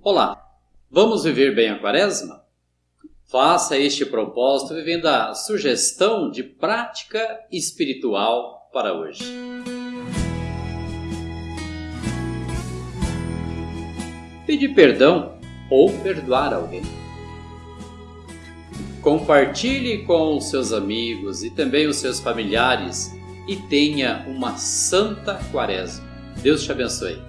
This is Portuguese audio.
Olá, vamos viver bem a quaresma? Faça este propósito vivendo a sugestão de prática espiritual para hoje. Pedir perdão ou perdoar alguém. Compartilhe com os seus amigos e também os seus familiares e tenha uma santa quaresma. Deus te abençoe.